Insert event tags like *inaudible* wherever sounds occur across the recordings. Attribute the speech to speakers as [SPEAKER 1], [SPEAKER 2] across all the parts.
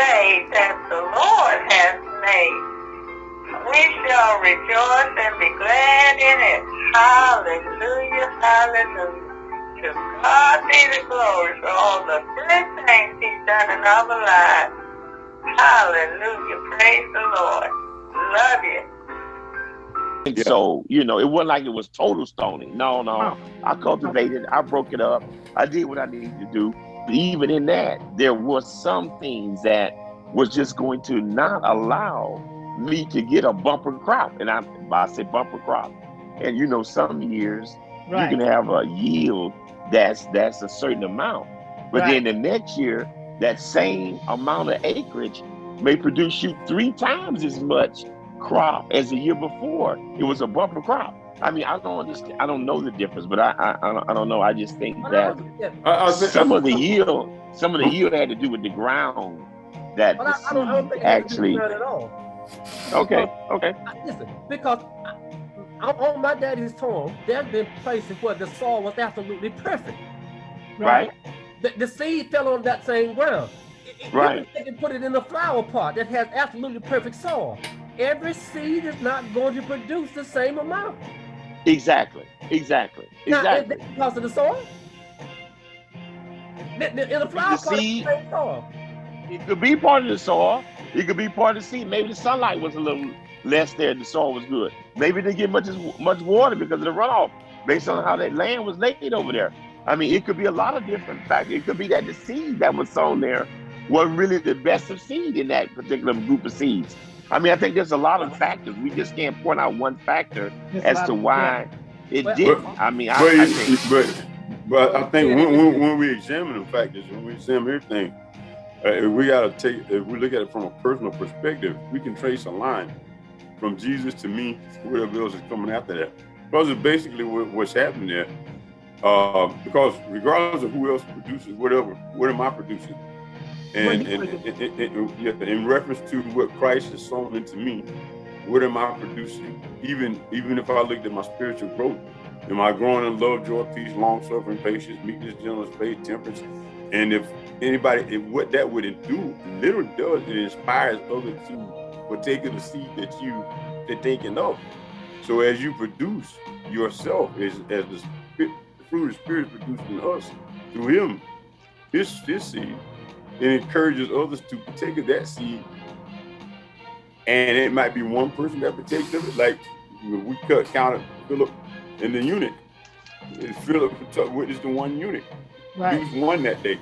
[SPEAKER 1] day that the Lord has made. We shall rejoice and be glad in it. Hallelujah, hallelujah. To God be the glory for all the good things he's done in our lives. Hallelujah, praise the Lord. Love you.
[SPEAKER 2] And so, you know, it wasn't like it was total stoning. No, no. I cultivated, I broke it up, I did what I needed to do. But even in that, there was some things that was just going to not allow me to get a bumper crop. And I, I say bumper crop. And you know, some years right. you can have a yield that's that's a certain amount. But right. then the next year, that same amount of acreage may produce you three times as much crop as the year before. It was a bumper crop. I mean, I don't understand. I don't know the difference, but I I, I, don't, I don't know. I just think that uh, some of the yield, some of the yield had to do with the ground that the I, don't, I don't think actually. At all. Okay. Because, okay.
[SPEAKER 3] Listen, because I, on my daddy's farm, there's been places where the soil was absolutely perfect.
[SPEAKER 2] Right. right.
[SPEAKER 3] The, the seed fell on that same ground. It,
[SPEAKER 2] right.
[SPEAKER 3] They can put it in a flower pot that has absolutely perfect soil every seed is not going to produce the same amount.
[SPEAKER 2] Exactly. Exactly. Exactly.
[SPEAKER 3] Now, because of the soil. In the flower
[SPEAKER 2] the seed, soil. It could be part of the soil. It could be part of the seed. Maybe the sunlight was a little less there. The soil was good. Maybe they get much as much water because of the runoff, based on how that land was laid over there. I mean, it could be a lot of different factors. It could be that the seed that was sown there was really the best of seed in that particular group of seeds. I mean, I think there's a lot of factors. We just can't point out one factor as to why it but, didn't. But, I mean, I,
[SPEAKER 4] but,
[SPEAKER 2] I think,
[SPEAKER 4] but, but I think when, when, when, we examine the factors, when we examine everything, uh, we got to take, if we look at it from a personal perspective, we can trace a line from Jesus to me, whatever else is coming after that. Because it's basically what, what's happening there. Uh, because regardless of who else produces whatever, what am I producing? And, and, and, in reference to what Christ has sown into me, what am I producing? Even even if I looked at my spiritual growth, am I growing in love, joy, peace, long suffering, patience, meekness, gentleness, faith, temperance? And if anybody, if what that would do, literally does, it inspires others to partake of the seed that you are taking of. So as you produce yourself, as, as the, fruit of the spirit is produced in us through Him, this this seed, it encourages others to take of that seed. And it might be one person that partakes of it. Like we cut counted Philip in the eunuch. Philip witnessed the one eunuch. Right. He was one that day.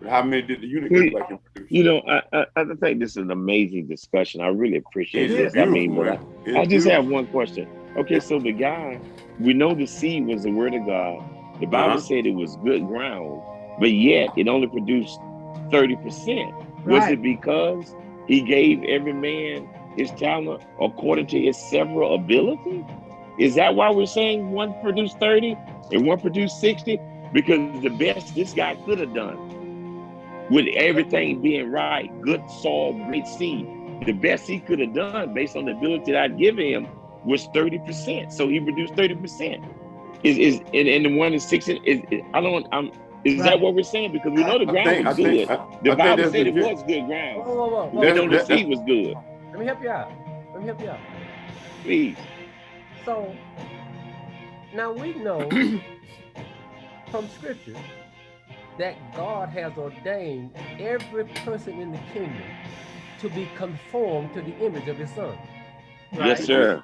[SPEAKER 4] But how many did the eunuch look like him produce?
[SPEAKER 2] You know, I, I, I, think this is an amazing discussion. I really appreciate it this. I mean, I, I, just have one question. Okay, so the guy, we know the seed was the word of God. The Bible uh -huh. said it was good ground, but yet it only produced 30%. Right. Was it because he gave every man his talent according to his several ability? Is that why we're saying one produced 30 and one produced 60? Because the best this guy could have done with everything being right, good soil, great seed, the best he could have done based on the ability that I'd given him was 30%. So he produced 30%. Is is and, and the one is 60 is, is I don't I'm is right. that what we're saying? Because we know the ground think, was good. Think, I, the I Bible said it was good ground. Whoa, whoa, whoa, whoa. We know the seed was good.
[SPEAKER 3] Let me help you out. Let me help you out.
[SPEAKER 2] Please.
[SPEAKER 3] So now we know *clears throat* from scripture that God has ordained every person in the kingdom to be conformed to the image of his son.
[SPEAKER 2] Right? Yes, sir.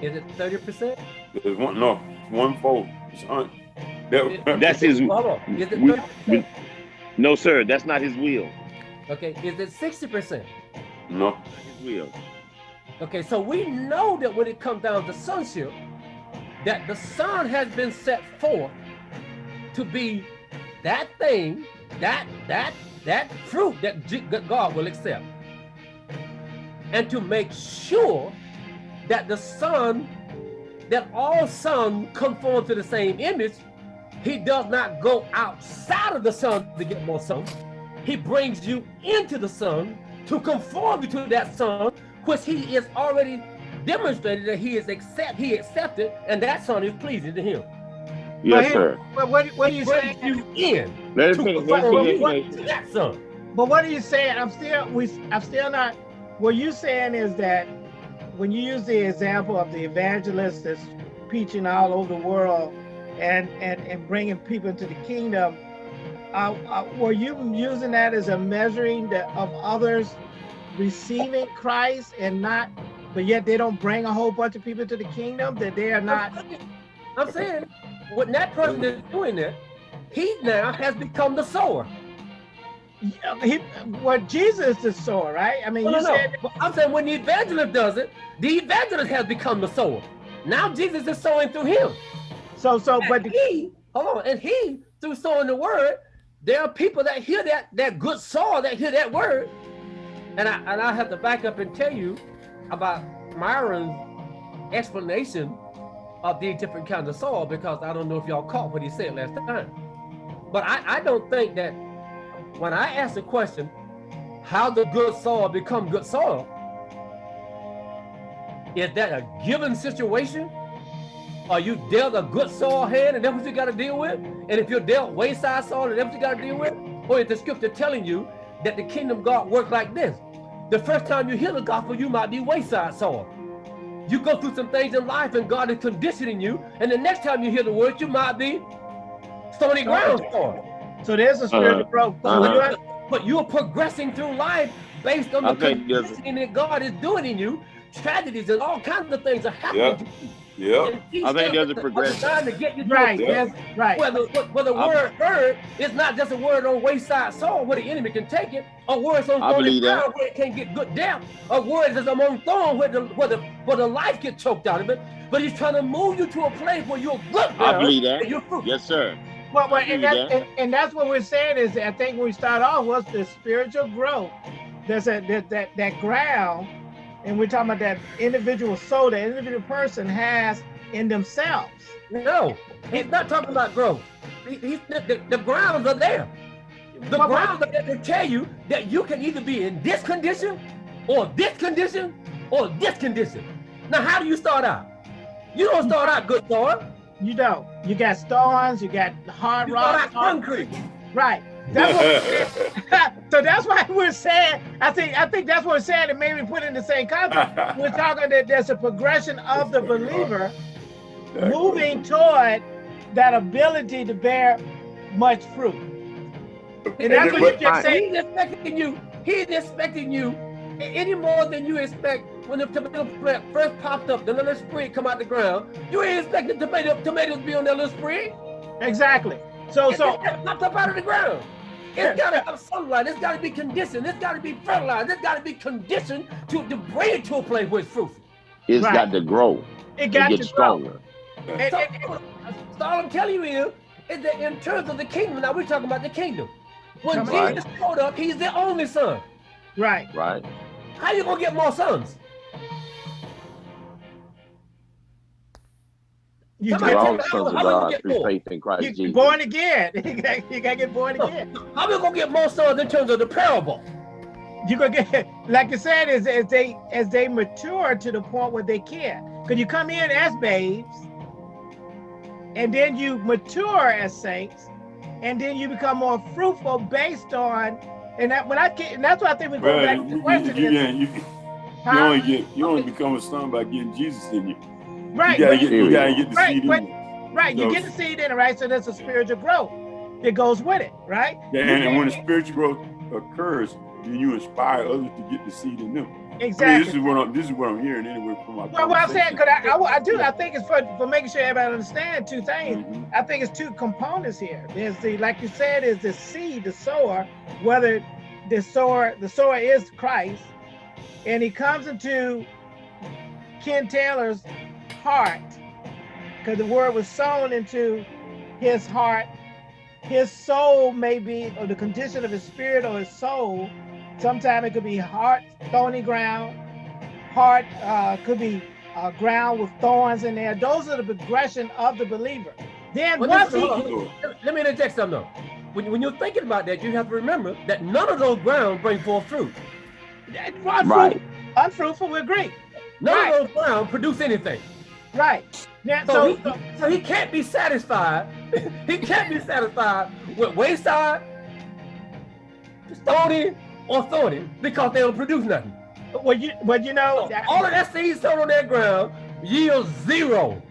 [SPEAKER 3] Is it 30%?
[SPEAKER 4] There's one, no, one fold.
[SPEAKER 2] That's his. Hold on. Is it we, we, no, sir. That's not his will.
[SPEAKER 3] Okay. Is it sixty percent?
[SPEAKER 4] No.
[SPEAKER 2] his will.
[SPEAKER 3] Okay. So we know that when it comes down to sonship, that the son has been set forth to be that thing, that that that fruit that God will accept, and to make sure that the son that all sons conform to the same image he does not go outside of the son to get more sons. He brings you into the son to conform you to that son, which he is already demonstrated that he is accept he accepted, and that son is pleasing to him.
[SPEAKER 2] Yes, sir.
[SPEAKER 3] But what, what are you saying? You in
[SPEAKER 2] let to finish, let
[SPEAKER 3] to that son.
[SPEAKER 5] but what are you saying? I'm still we I'm still not what you saying is that when you use the example of the evangelist that's preaching all over the world and and and bringing people into the kingdom, uh, uh, were you using that as a measuring the, of others receiving Christ and not, but yet they don't bring a whole bunch of people to the kingdom that they are not?
[SPEAKER 3] I'm saying when that person is doing it, he now has become the sower.
[SPEAKER 5] He, well, Jesus is the sower, right? I mean, you
[SPEAKER 3] no,
[SPEAKER 5] said.
[SPEAKER 3] No. I'm saying when the evangelist does it, the evangelist has become the sower. Now Jesus is sowing through him.
[SPEAKER 5] So, so,
[SPEAKER 3] and
[SPEAKER 5] but
[SPEAKER 3] he, hold on, and he through sowing the word, there are people that hear that that good soil that hear that word, and I and I have to back up and tell you about Myron's explanation of these different kinds of soil because I don't know if y'all caught what he said last time. But I, I don't think that when I ask the question, how the good soil become good soil, is that a given situation? Are you dealt a good soil hand and that's what you got to deal with? And if you're dealt wayside soil and that's what you got to deal with? Or is the scripture telling you that the kingdom God works like this? The first time you hear the gospel, you might be wayside soil. You go through some things in life and God is conditioning you. And the next time you hear the word, you might be stony ground soil.
[SPEAKER 5] So there's a spiritual uh, growth. So uh -huh.
[SPEAKER 3] but you're progressing through life based on the conditioning that God is doing in you. Tragedies and all kinds of things are happening.
[SPEAKER 4] Yep. Yeah,
[SPEAKER 2] I think there's a progression.
[SPEAKER 3] Trying to get you
[SPEAKER 5] right, yes, right.
[SPEAKER 3] Where the, where the word heard is not just a word on wayside soil where the enemy can take it, or words on thorny ground where it can't get good depth, a word is among thorns where the where the where the life gets choked out of it. But he's trying to move you to a place where you're good.
[SPEAKER 2] I believe that. Yes, sir.
[SPEAKER 5] Well, well and, that, that. And, and, that's what we're saying is I think when we start off was the spiritual growth. There's a that that that ground and we're talking about that individual soul that individual person has in themselves.
[SPEAKER 3] No, he's not talking about growth. He, he, the, the, grounds are there. The but, grounds are there to tell you that you can either be in this condition, or this condition, or this condition. Now, how do you start out? You don't start out good soil.
[SPEAKER 5] You don't. You got stones, you got hard
[SPEAKER 3] you
[SPEAKER 5] rock.
[SPEAKER 3] concrete.
[SPEAKER 5] Right. That's *laughs* *laughs* so that's why we're saying, I think I think that's what we're saying, and maybe put in the same context. *laughs* we're talking that there's a progression of the believer moving toward that ability to bear much fruit. And that's what you just said.
[SPEAKER 3] He's expecting you, he's expecting you any more than you expect when the tomato plant first popped up, the little sprig come out the ground. You ain't expecting tomato, tomatoes to be on that little sprig.
[SPEAKER 5] Exactly. So, so
[SPEAKER 3] popped up out of the ground. It's got to have sunlight. It's got to be conditioned. It's got to be fertilized. It's got to be conditioned to, to bring it to a place where it's fruitful.
[SPEAKER 2] It's right. got to grow.
[SPEAKER 5] It got
[SPEAKER 2] to stronger.
[SPEAKER 3] Grow. And, so, and, and, so all I'm telling you is, is that in terms of the kingdom, now we're talking about the kingdom. When Jesus right. showed up, he's the only son.
[SPEAKER 5] Right.
[SPEAKER 2] Right.
[SPEAKER 3] How you gonna get more sons?
[SPEAKER 2] You get all sons of God through faith in Christ
[SPEAKER 5] you,
[SPEAKER 2] Jesus.
[SPEAKER 5] Born again. *laughs* you, gotta, you gotta get born again.
[SPEAKER 3] How are we gonna get more sons in terms of the parable?
[SPEAKER 5] You gonna get *laughs* like you said, as, as they as they mature to the point where they can. Cause you come in as babes, and then you mature as saints, and then you become more fruitful based on and that when I get and that's why I think we go well, back to the question.
[SPEAKER 4] You, you, you, you, huh? you only get you only become a son by getting Jesus in you.
[SPEAKER 5] Right.
[SPEAKER 4] You gotta get, you gotta get the
[SPEAKER 5] right,
[SPEAKER 4] seed
[SPEAKER 5] but,
[SPEAKER 4] in
[SPEAKER 5] Right, you get the seed in it, right? So there's a spiritual growth that goes with it, right?
[SPEAKER 4] Yeah, and, and when the spiritual growth occurs, then you inspire others to get the seed in them.
[SPEAKER 5] Exactly.
[SPEAKER 4] I mean, this is what I'm. This is what I'm hearing anyway from my.
[SPEAKER 5] Well, what I'm saying, because I, I, I, do, I think it's for for making sure everybody understand two things. Mm -hmm. I think it's two components here. There's the, like you said, is the seed, the sower. Whether the sower, the sower is Christ, and he comes into Ken Taylor's heart because the word was sown into his heart. His soul may be, or the condition of his spirit or his soul. Sometimes it could be heart, thorny ground. Heart uh, could be uh, ground with thorns in there. Those are the progression of the believer. Then well, once he,
[SPEAKER 3] let me interject something though. When, when you're thinking about that, you have to remember that none of those grounds bring forth fruit.
[SPEAKER 5] Unfruitful, right. unfruitful, we agree.
[SPEAKER 3] None right. of those grounds produce anything.
[SPEAKER 5] Right.
[SPEAKER 3] Yeah, so, so, he, so, so he can't be satisfied. *laughs* he can't be satisfied with wayside stony or thorny because they don't produce nothing.
[SPEAKER 5] Well, you, but you know,
[SPEAKER 3] so all of that seed sown on that ground yields zero.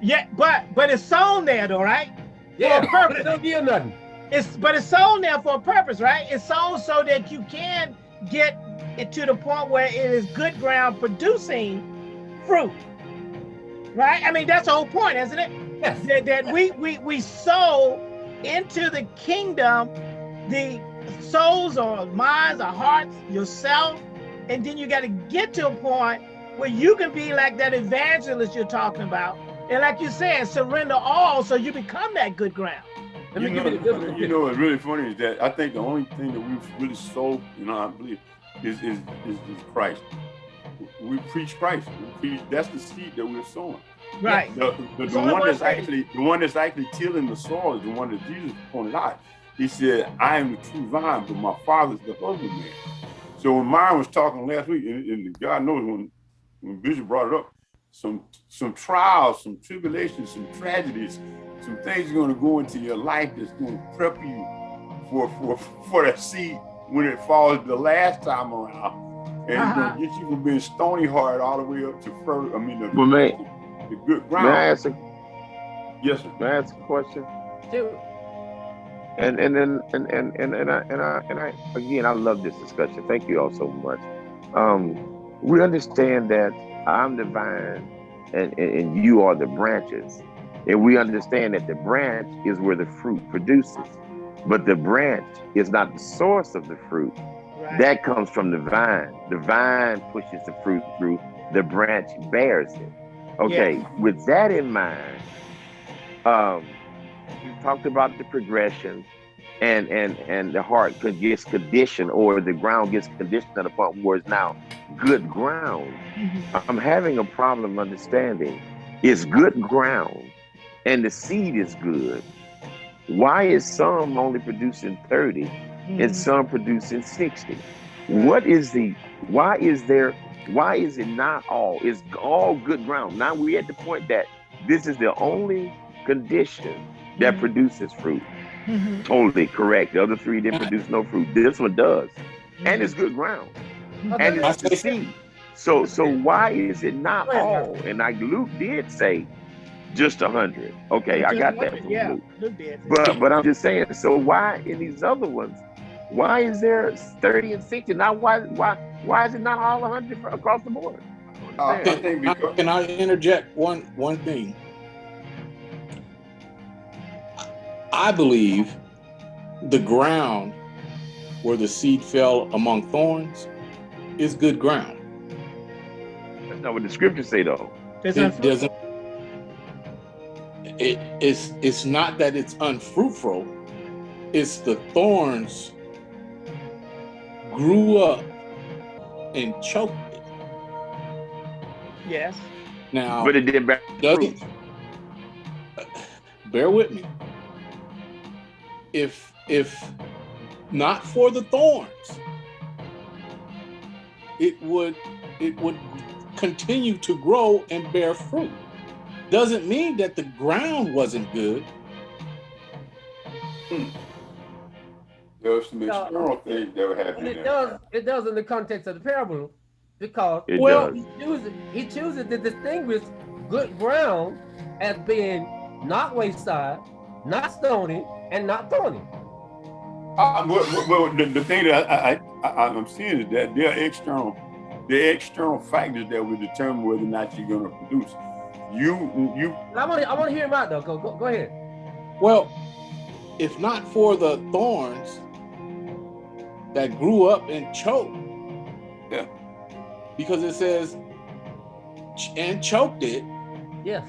[SPEAKER 5] Yeah, but but it's sown there though, right?
[SPEAKER 3] Yeah, for a purpose. It don't yield nothing.
[SPEAKER 5] It's but it's sown there for a purpose, right? It's sown so that you can get it to the point where it is good ground producing fruit. Right? I mean, that's the whole point, isn't it?
[SPEAKER 3] Yes.
[SPEAKER 5] That, that we we we sow into the kingdom the souls or minds or hearts, yourself, and then you got to get to a point where you can be like that evangelist you're talking about. And like you said, surrender all so you become that good ground.
[SPEAKER 4] You know, you, you know what's really funny is that I think the only thing that we've really sold, you know, I believe, is is, is, is Christ. We preach Christ. We preach, that's the seed that we're sowing.
[SPEAKER 5] Right.
[SPEAKER 4] The, the, the, one that's actually the one that's actually tilling the soil is the one that Jesus pointed out. He said, I am the true vine, but my father's the husbandman. So when Myron was talking last week, and, and God knows when, when Bishop brought it up, some some trials, some tribulations, some tragedies, some things are going to go into your life that's going to prep you for for for that seed when it falls the last time around. And uh -huh. it's going to get you from being stony hard all the way up to further, I mean, the,
[SPEAKER 2] well, man,
[SPEAKER 4] the good ground.
[SPEAKER 2] May I ask a,
[SPEAKER 4] yes, sir.
[SPEAKER 2] May I ask a question?
[SPEAKER 3] Sure.
[SPEAKER 2] And and then and and and and I and I and I again I love this discussion. Thank you all so much. Um, we understand that I'm the vine and, and, and you are the branches. And we understand that the branch is where the fruit produces. But the branch is not the source of the fruit. Right. That comes from the vine. The vine pushes the fruit through, the branch bears it. Okay, with that in mind, um, you talked about the progression and and and the heart gets conditioned or the ground gets conditioned point where it's now good ground. Mm-hmm. I'm having a problem understanding is good ground and the seed is good. Why is some only producing 30 mm-hmm. And some producing 60? What is the why is there why is it not all? It's all good ground. Now we're at the point that this is the only condition that mm-hmm. produces fruit. Mm-hmm. Totally correct. The other three didn't produce no fruit. This one does. Mm-hmm. And it's good ground. And it's the seed. So so why is it not all? And like Luke did say just a hundred. Okay, I got that from yeah, Luke. But but I'm just saying, so why in these other ones, why is there 30 and 60? Now why why why is it not all 100 across the board?
[SPEAKER 6] Uh, can, can I interject one one thing? I believe the ground where the seed fell among thorns is good ground.
[SPEAKER 2] That's not what the scriptures say, though.
[SPEAKER 6] It doesn't. It, it's it's not that it's unfruitful. It's the thorns grew up and choked it.
[SPEAKER 5] Yes.
[SPEAKER 6] Now,
[SPEAKER 2] but it didn't bear fruit.
[SPEAKER 6] Bear with me if if not for the thorns, it would it would continue to grow and bear fruit. Doesn't mean that the ground wasn't good.
[SPEAKER 4] Hmm. There was some external things that were happening.
[SPEAKER 3] It does. It does in the context of the parable, because
[SPEAKER 2] it
[SPEAKER 3] well,
[SPEAKER 2] does.
[SPEAKER 3] he chooses he chooses to distinguish good ground as being not wayside, not stony, and not thorny.
[SPEAKER 4] Uh, well, well the, the, thing that I, I, I, am seeing is that there are external, there are external factors that will determine whether or not you're going to produce. You, you.
[SPEAKER 3] I want to, I want to hear him out though. Go, go, go ahead.
[SPEAKER 6] Well, if not for the thorns that grew up and choked,
[SPEAKER 4] yeah,
[SPEAKER 6] because it says and choked it,
[SPEAKER 3] yes,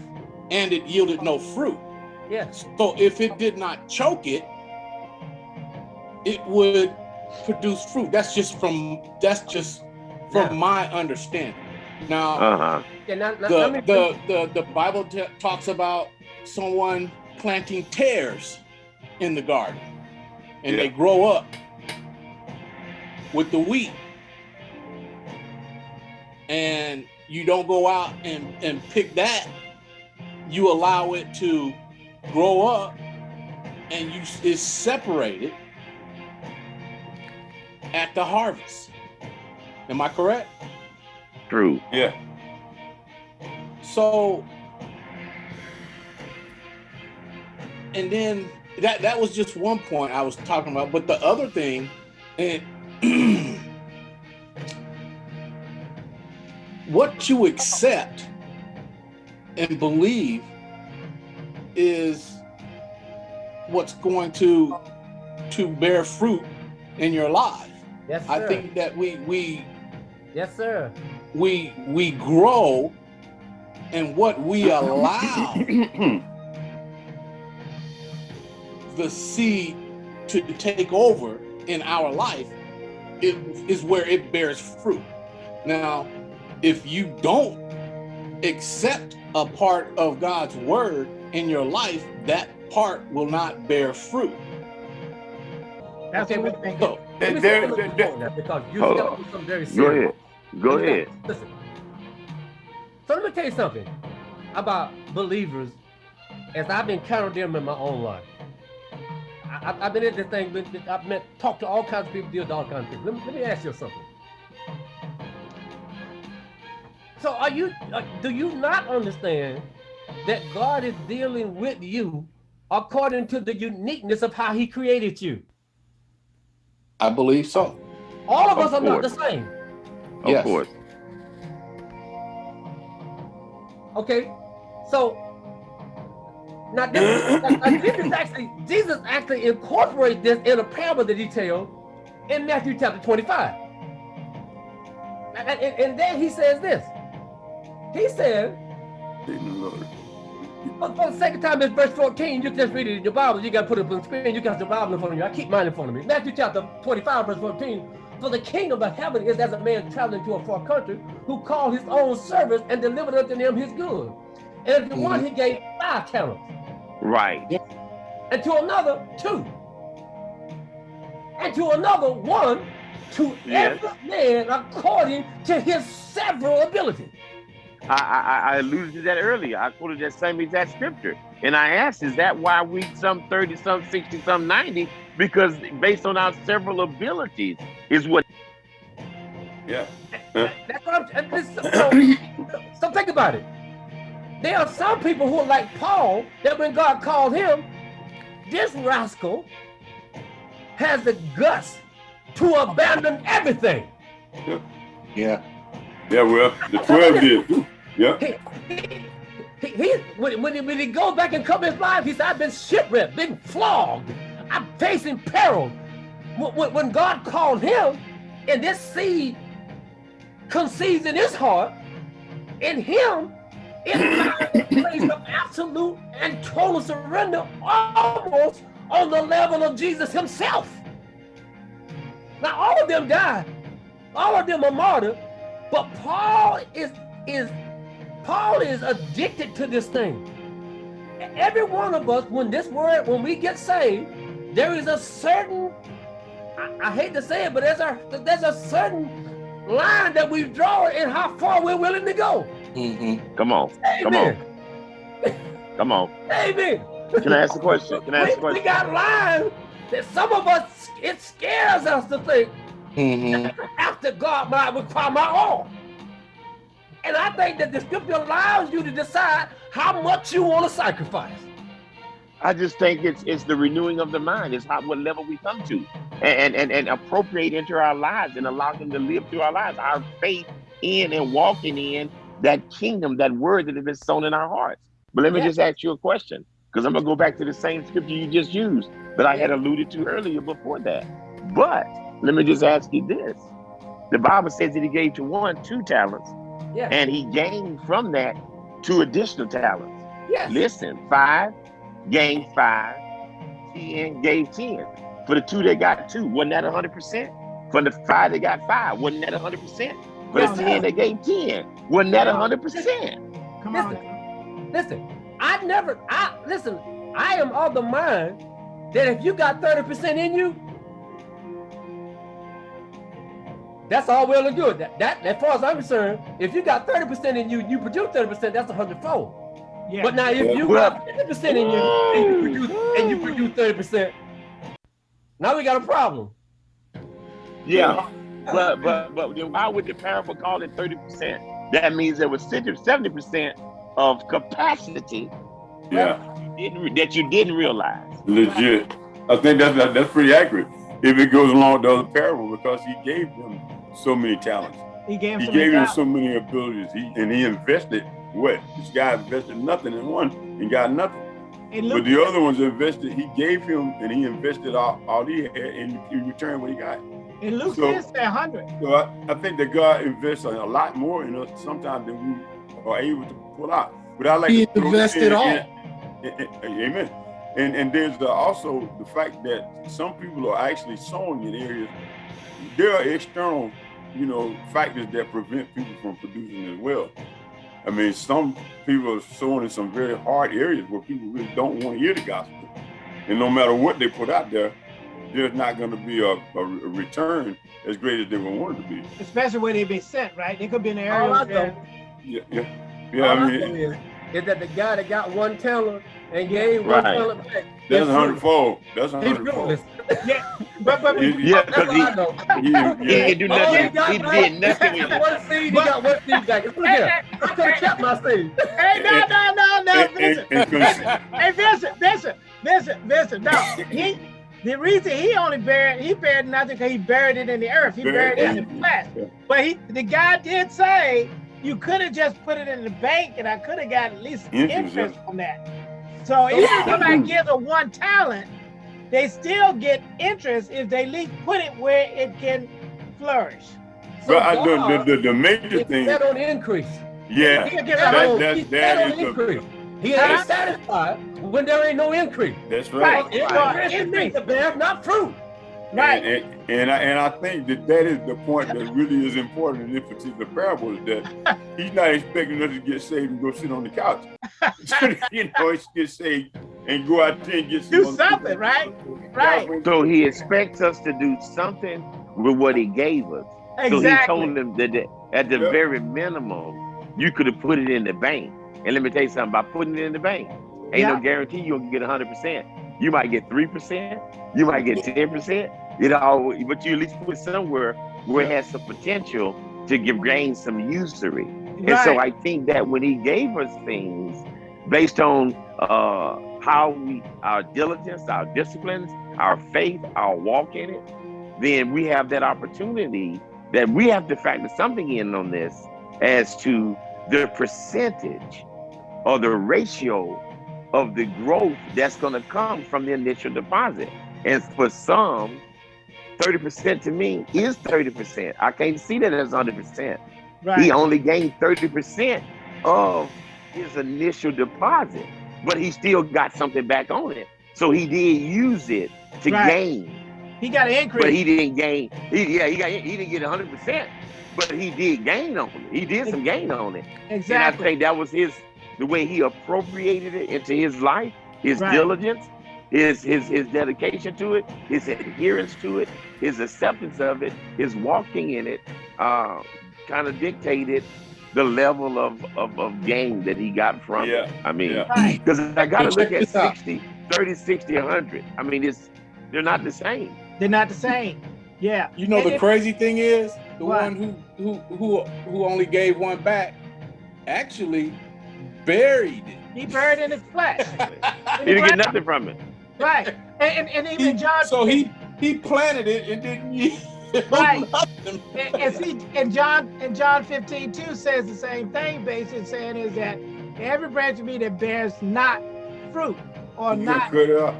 [SPEAKER 6] and it yielded no fruit.
[SPEAKER 3] Yes.
[SPEAKER 6] So if it did not choke it, it would produce fruit. That's just from that's just from yeah. my understanding. Now,
[SPEAKER 2] uh-huh.
[SPEAKER 6] yeah, now, now the, the, the the Bible talks about someone planting tares in the garden, and yeah. they grow up with the wheat, and you don't go out and and pick that. You allow it to grow up and you is separated at the harvest. Am I correct?
[SPEAKER 2] True.
[SPEAKER 4] Yeah.
[SPEAKER 6] So, and then that that was just one point I was talking about. But the other thing, and what you accept and believe is what's going to to bear fruit in your life.
[SPEAKER 3] Yes, sir.
[SPEAKER 6] I think that we we
[SPEAKER 3] yes, sir.
[SPEAKER 6] We we grow and what we allow the seed to take over in our life it is where it bears fruit. Now, if you don't accept a part of God's word in your life, that part will not bear fruit.
[SPEAKER 5] That's
[SPEAKER 6] okay,
[SPEAKER 5] what we think.
[SPEAKER 6] so,
[SPEAKER 3] Let me say a little bit because you
[SPEAKER 2] Hold
[SPEAKER 3] stepped
[SPEAKER 2] on.
[SPEAKER 3] on something very
[SPEAKER 2] Go ahead. Go ahead.
[SPEAKER 3] tell- Listen. So let me tell you something about believers as I've encountered them in my own life. I, I, I've been in this thing, been, been- I've met, talked to all kinds of people, deal with all kinds of people. Let me, let me ask you something. So are you, uh, do you not understand that God is dealing with you according to the uniqueness of how he created you?
[SPEAKER 6] I believe so.
[SPEAKER 3] All of
[SPEAKER 2] Of
[SPEAKER 3] us are not the same.
[SPEAKER 2] Of
[SPEAKER 6] Yes.
[SPEAKER 2] course.
[SPEAKER 3] Okay, so now this, *coughs* now this is actually Jesus actually incorporates this in a parable that he tells in Matthew chapter 25. And, and, and then he says this. He said, for, for the second time, it's verse 14. You can just read it in your Bible. You got to put it up on the screen. You got the Bible in front of you. I keep mine in front of me. Matthew chapter 25, verse 14. For the kingdom of heaven is as a man traveling to a far country who called his own servants and delivered unto them his goods. And to one he gave five talents,
[SPEAKER 2] Right.
[SPEAKER 3] and to another two, and to another one, to
[SPEAKER 2] Yes.
[SPEAKER 3] every man according to his several ability.
[SPEAKER 2] I, I, I alluded to that earlier. I quoted that same exact scripture. And I asked, is that why we some 30, some 60, some 90? Because based on our several abilities is what
[SPEAKER 4] Yeah.
[SPEAKER 3] That's what I'm. and this- So, *coughs* so think about it. There are some people who are like Paul that when God called him, this rascal has the guts to abandon everything.
[SPEAKER 6] Yeah.
[SPEAKER 4] Yeah, well, the 12 did. Yeah.
[SPEAKER 3] He, he, he, when, when, he, when he goes back and comes his life, he said, I've been shipwrecked, been flogged, I'm facing peril. When, when- when God called him, and this seed conceives in his heart, in him, it finds a place of absolute and total surrender, almost on the level of Jesus himself. Now, all of them died, all of them are martyred, but Paul is is Paul is addicted to this thing. Every one of us, when this word, when we get saved, there is a certain, I, I hate to say it, but there's a there's a certain line that we draw in how far we're willing to go.
[SPEAKER 6] Mm-hmm.
[SPEAKER 2] come on, come on, come on.
[SPEAKER 3] Amen.
[SPEAKER 2] Can I ask a question? Can I ask a
[SPEAKER 3] We, we
[SPEAKER 2] question?
[SPEAKER 3] got lines that some of us, it scares us to think
[SPEAKER 6] Mm-hmm.
[SPEAKER 3] after God might require my all. And I think that the scripture allows you to decide how much you want to sacrifice.
[SPEAKER 2] I just think it's it's the renewing of the mind. It's how what level we come to, and and and appropriate into our lives and allow them to live through our lives. Our faith in and walking in that kingdom, that word that has been sown in our hearts. But let me
[SPEAKER 3] Yeah.
[SPEAKER 2] just ask you a question, because I'm gonna go back to the same scripture you just used that I had alluded to earlier before that. But let me just ask you this: the Bible says that He gave to one two talents,
[SPEAKER 3] Yeah.
[SPEAKER 2] and He gained from that two additional talents.
[SPEAKER 3] yes.
[SPEAKER 2] Listen, five gained five, five, ten gave ten. For the two they got two, wasn't that hundred percent? For the five they got five, wasn't that hundred percent? For the
[SPEAKER 3] Yes,
[SPEAKER 2] ten they gave ten, wasn't that hundred percent?
[SPEAKER 5] Come on.
[SPEAKER 3] Listen, I never, I listen, I am of the mind that if you got 30% in you, that's all well and good. That, that as far as I'm concerned, if you got 30% in you, you produce 30%, that's a hundredfold.
[SPEAKER 5] Yeah.
[SPEAKER 3] But now if you got 50% in you and you produce and you produce 30%, now we got a problem.
[SPEAKER 2] Yeah. but but but then why would the parable call it 30%? That means there was 70% of capacity
[SPEAKER 4] yeah.
[SPEAKER 2] that you didn't, that you didn't realize.
[SPEAKER 4] Legit. I think that's that's pretty accurate. If it goes along with the other parable, because he gave them so many talents.
[SPEAKER 5] He gave,
[SPEAKER 4] he
[SPEAKER 5] so
[SPEAKER 4] gave
[SPEAKER 5] many
[SPEAKER 4] him so many abilities. He and he invested what? This guy invested nothing in one and got nothing. And but the other ones invested, he gave him and he invested all, all he had and he returned what he got.
[SPEAKER 5] And Luke so, said 100.
[SPEAKER 4] So I, I, think that God invests a lot more in us sometimes than we are able to pull out. But I like
[SPEAKER 6] he to invested all. And,
[SPEAKER 4] and, and, amen. And and there's the, also the fact that some people are actually sowing in areas. There are external, you know, factors that prevent people from producing as well. I mean, some people are sowing in some very hard areas where people really don't want to hear the gospel. And no matter what they put out there, there's not going to be a, a, return as great as they would want it to be.
[SPEAKER 5] Especially where they've been sent, right? They could be in the area. where...
[SPEAKER 4] Yeah, yeah, yeah. All I mean,
[SPEAKER 3] is, is, that the guy that got one teller and gave
[SPEAKER 2] right.
[SPEAKER 3] one teller back.
[SPEAKER 4] That's a hundredfold. That's a hundredfold.
[SPEAKER 5] yeah, but but
[SPEAKER 2] yeah, because he, he, he didn't do nothing. He, he did nothing with *laughs*
[SPEAKER 3] it. One seed, he got one seed back. Look here, I could have kept my seed. *laughs*
[SPEAKER 5] Hey, no, no, no, no, Vincent. hey, Vincent, Vincent, Vincent, Vincent. No, he. The reason he only buried, he buried nothing because he buried it in the earth. He buried it in the flesh. But he, the guy did say you could have just put it in the bank, and I could have got at least interest from that. So even if somebody gives a one talent, they still get interest if they at least put it where it can flourish.
[SPEAKER 4] So but I, the, the, the, the major thing.
[SPEAKER 3] Set on increase.
[SPEAKER 4] Yeah, that, that, that is
[SPEAKER 3] increase. He ain't satisfied when there ain't no increase.
[SPEAKER 4] That's right. right.
[SPEAKER 3] right. Increase the bear, not fruit.
[SPEAKER 4] Right. And, and, and, I, and I think that that is the point that really is important in this particular parable is that *laughs* he's not expecting us to get saved and go sit on the couch. *laughs* *laughs* you know, he get saved and go out there and get
[SPEAKER 5] do something, right? Right.
[SPEAKER 2] So he expects us to do something with what he gave us. Exactly. So he told them that at the yep. very minimum, you could have put it in the bank. And let me tell you something about putting it in the bank. Ain't yep. no guarantee you'll get 100%. You might get 3%, you might get 10%, you know, but you at least put somewhere where it has some potential to give gain some usury. Right. And so I think that when he gave us things based on uh, how we, our diligence, our disciplines, our faith, our walk in it, then we have that opportunity that we have to factor something in on this as to the percentage or the ratio of the growth that's going to come from the initial deposit. And for some, 30% to me is 30%. I can't see that as 100%. Right. He only gained 30% of his initial deposit, but he still got something back on it. So he did use it to right. gain.
[SPEAKER 5] He got an increase.
[SPEAKER 2] But he didn't gain. He, yeah, he got he didn't get 100%, but he did gain on it. He did some gain on it.
[SPEAKER 5] Exactly.
[SPEAKER 2] And I think that was his the way he appropriated it into his life, his right. diligence, his his his dedication to it, his adherence to it, his acceptance of it, his walking in it, uh, kind of dictated the level of, of, of gain that he got from yeah. it. I mean, because yeah. I got to look at 60, 30, 60, 100. I mean, it's they're not the same.
[SPEAKER 5] They're not the same. Yeah.
[SPEAKER 6] You know, and the it, crazy thing is the what? one who, who, who, who only gave one back actually buried it.
[SPEAKER 5] He buried in his flesh. *laughs*
[SPEAKER 2] he didn't get nothing from it.
[SPEAKER 5] Right. And, and, and even he, John.
[SPEAKER 6] So he he planted it and didn't.
[SPEAKER 5] use Right. and, and, see, and John and John 15 2 says the same thing, basically saying is that every branch of me that bears not fruit or you not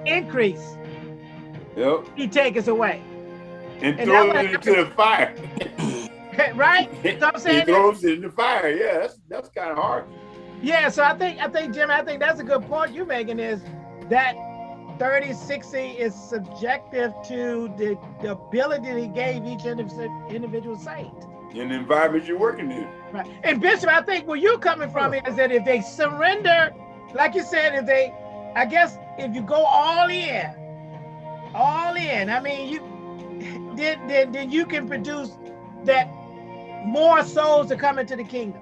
[SPEAKER 5] increase,
[SPEAKER 4] yep.
[SPEAKER 5] he takes away.
[SPEAKER 4] And, and throw it into the fire. *laughs*
[SPEAKER 5] right? *laughs* So I'm saying
[SPEAKER 4] he throws it in the fire. Yeah, that's that's kind of hard.
[SPEAKER 5] Yeah, so I think I think Jim, I think that's a good point you're making is that 30, 60 is subjective to the, the ability that he gave each individual saint.
[SPEAKER 4] In the environment you're working in.
[SPEAKER 5] Right. And Bishop, I think where you're coming from is that if they surrender, like you said, if they, I guess if you go all in, all in, I mean, you then, then, then you can produce that more souls to come into the kingdom.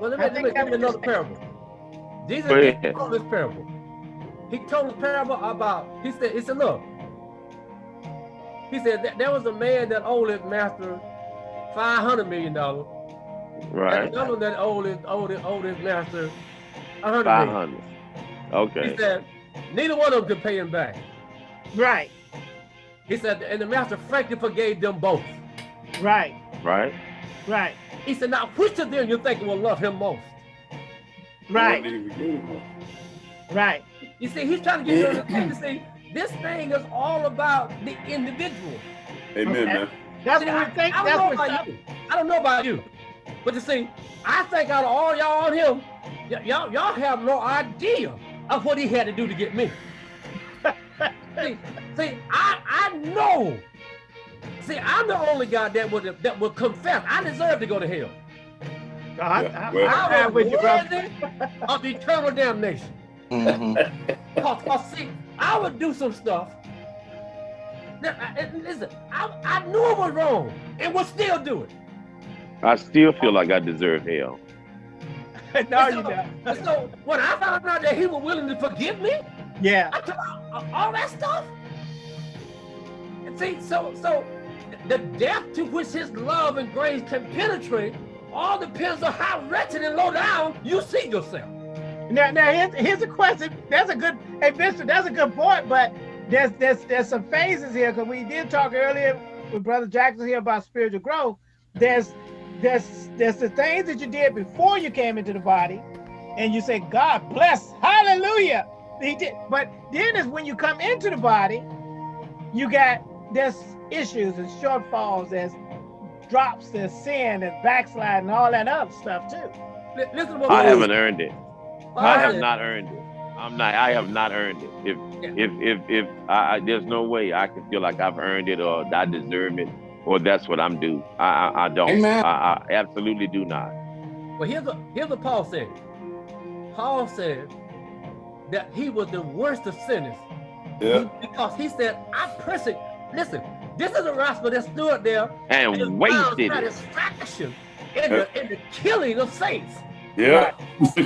[SPEAKER 3] Well, let me, let me give you another parable. Jesus told this parable. He told this parable about, he said, he said, look, He said that there was a man that owed his master five hundred million dollars.
[SPEAKER 2] Right.
[SPEAKER 3] another one that owed his owed his, owed his master a hundred
[SPEAKER 2] Five
[SPEAKER 3] million.
[SPEAKER 2] hundred. Okay.
[SPEAKER 3] He said neither one of them could pay him back.
[SPEAKER 5] Right.
[SPEAKER 3] He said, and the master frankly forgave them both.
[SPEAKER 5] Right.
[SPEAKER 2] Right.
[SPEAKER 5] Right.
[SPEAKER 3] He said, now which of them you think will love him most?
[SPEAKER 5] Right.
[SPEAKER 4] Lord, did we get him?
[SPEAKER 5] Right.
[SPEAKER 3] You see, he's trying to get you to understand. See, this thing is all about the individual.
[SPEAKER 4] Amen,
[SPEAKER 5] Okay.
[SPEAKER 4] man.
[SPEAKER 5] That's
[SPEAKER 3] See,
[SPEAKER 5] what
[SPEAKER 3] I,
[SPEAKER 5] we think.
[SPEAKER 3] I
[SPEAKER 5] That's
[SPEAKER 3] don't know
[SPEAKER 5] what
[SPEAKER 3] about you. I don't know about you. But you see, I think out of all y'all on him, y- y'all y'all have no idea of what he had to do to get me. *laughs* see, see, I I know. See, I'm the only guy that would that would confess. I deserve to go to hell.
[SPEAKER 5] I,
[SPEAKER 4] Yeah,
[SPEAKER 5] I,
[SPEAKER 4] well-
[SPEAKER 5] I,
[SPEAKER 3] I
[SPEAKER 5] I'm
[SPEAKER 3] was
[SPEAKER 5] with you, brother.
[SPEAKER 3] worthy of eternal damnation.
[SPEAKER 6] Mhm.
[SPEAKER 3] Cause, cause see, I would do some stuff. That, listen, I, I knew it was wrong and would still do it.
[SPEAKER 2] I still feel like I deserve hell. *laughs*
[SPEAKER 5] no,
[SPEAKER 3] And
[SPEAKER 5] you
[SPEAKER 3] so-
[SPEAKER 5] don't.
[SPEAKER 3] so when I found out that he was willing to forgive me,
[SPEAKER 5] Yeah.
[SPEAKER 3] I took all, all that stuff. And see, so so the depth to which his love and grace can penetrate all depends on how wretched and low down you see yourself.
[SPEAKER 5] Now, now here's, here's a question. That's a good, hey, Bishop, that's a good point, but there's there's there's some phases here because we did talk earlier with Brother Jackson here about spiritual growth. There's there's there's the things that you did before you came into the body, and you say, God bless, hallelujah. He did, but then is when you come into the body, you got there's issues and shortfalls, there's drops, and sin, and backsliding, and all that other stuff too.
[SPEAKER 3] Li- Listen to what
[SPEAKER 2] I
[SPEAKER 3] Paul
[SPEAKER 2] haven't
[SPEAKER 3] said.
[SPEAKER 2] earned it.
[SPEAKER 3] Paul
[SPEAKER 2] I have
[SPEAKER 3] said-
[SPEAKER 2] not earned it. I'm not. I have not earned it. If
[SPEAKER 3] Yeah.
[SPEAKER 2] if if if I, I, there's no way I can feel like I've earned it or I deserve it or that's what I'm due. I I, I don't.
[SPEAKER 6] Amen.
[SPEAKER 2] I, I absolutely do not.
[SPEAKER 3] But here's what here's what Paul said. Paul said that he was the worst of sinners
[SPEAKER 4] Yeah.
[SPEAKER 3] because he said, "I persecute." Listen, this is a rascal that stood there
[SPEAKER 2] And
[SPEAKER 3] found
[SPEAKER 2] wasted it.
[SPEAKER 3] satisfaction in the in the killing of saints.
[SPEAKER 4] Yeah. *laughs*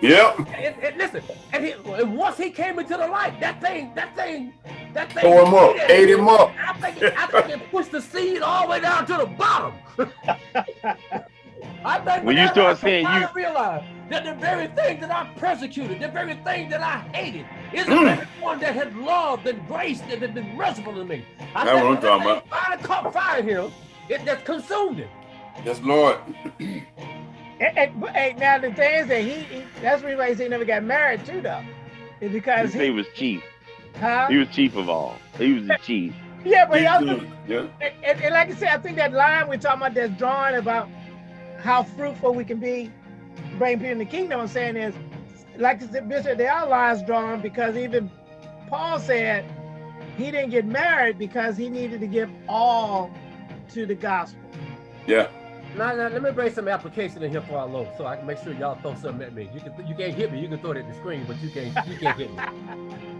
[SPEAKER 4] yep.
[SPEAKER 3] And, and listen, and, he, and once he came into the light, that thing, that thing, that thing,
[SPEAKER 4] Throw him up, ate him up.
[SPEAKER 3] I think, it, I think it pushed the seed all the way down to the bottom. *laughs* I think
[SPEAKER 2] When you start
[SPEAKER 3] I
[SPEAKER 2] saying
[SPEAKER 3] finally
[SPEAKER 2] you-
[SPEAKER 3] realized that the very thing that I persecuted, the very thing that I hated, is the
[SPEAKER 4] Mm.
[SPEAKER 3] very one that had loved and graced and had been merciful to me. I
[SPEAKER 4] That's
[SPEAKER 3] think
[SPEAKER 4] what I'm
[SPEAKER 3] when that
[SPEAKER 4] talking
[SPEAKER 3] thing Finally caught fire here. him. It just consumed him.
[SPEAKER 4] Yes, Lord. *clears throat*
[SPEAKER 5] And, and, but, hey, now the thing is that he, he that's the reason he never got married too, though, is because
[SPEAKER 2] said he
[SPEAKER 5] he,
[SPEAKER 2] was chief.
[SPEAKER 5] huh?
[SPEAKER 2] He was chief of all. He was the *laughs* chief.
[SPEAKER 5] Yeah, but he also,
[SPEAKER 4] Yeah.
[SPEAKER 5] and, and, and like I said, I think that line we're talking about that's drawn about how fruitful we can be, bring people in the kingdom. I'm saying is, like I said, Bishop, there are lines drawn because even Paul said he didn't get married because he needed to give all to the gospel.
[SPEAKER 4] Yeah.
[SPEAKER 3] Now, now, let me bring some application in here for our Lord, so I can make sure y'all throw something at me. You can, you can't hit me. You can throw it at the screen, but you can't, you can't hit me. *laughs*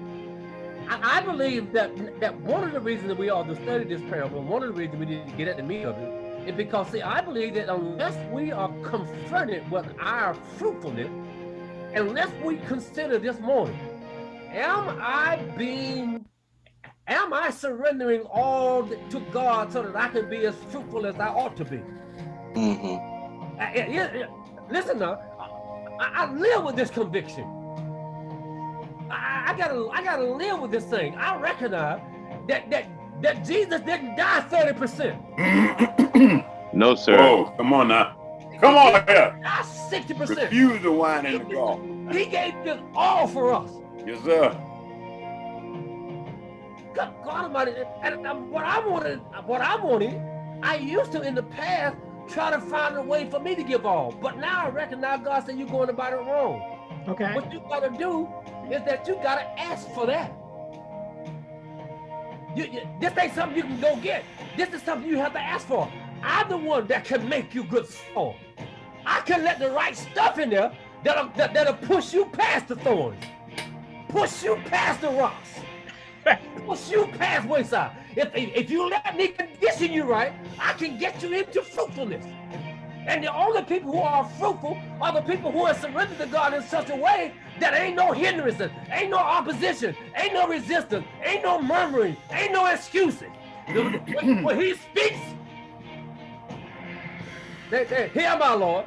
[SPEAKER 3] I, I believe that that one of the reasons that we all do study this parable, one of the reasons we need to get at the meat of it, is because see, I believe that unless we are confronted with our fruitfulness, unless we consider this morning, am I being Am I surrendering all to God so that I can be as fruitful as I ought to be?
[SPEAKER 6] Mhm.
[SPEAKER 3] I- I- yeah, yeah. Listen now, I, I live with this conviction. I, I gotta, I gotta live with this thing. I recognize that that that Jesus didn't die thirty percent. *coughs*
[SPEAKER 2] No, sir.
[SPEAKER 4] Oh, come on now. Come on here.
[SPEAKER 3] Die sixty percent.
[SPEAKER 4] Refuse the wine and the gall.
[SPEAKER 3] He gave this all for us.
[SPEAKER 4] Yes, sir.
[SPEAKER 3] God, God Almighty, and, and what I wanted, what I wanted, I used to in the past try to find a way for me to give all, but now I recognize God said you're going about it wrong.
[SPEAKER 5] Okay.
[SPEAKER 3] What you gotta do is that you gotta ask for that. You, you- this ain't something you can go get. This is something you have to ask for. I'm the one that can make you good soil. I can let the right stuff in there that'll, that, that'll push you past the thorns, push you past the rocks, *laughs* push you past wayside. If, if, if you let me condition you right, I can get you into fruitfulness. And the only people who are fruitful are the people who are surrendered to God in such a way that ain't no hindrances, ain't no opposition, ain't no resistance, ain't no murmuring, ain't no excuses. *clears throat* when he speaks, they, hear my Lord.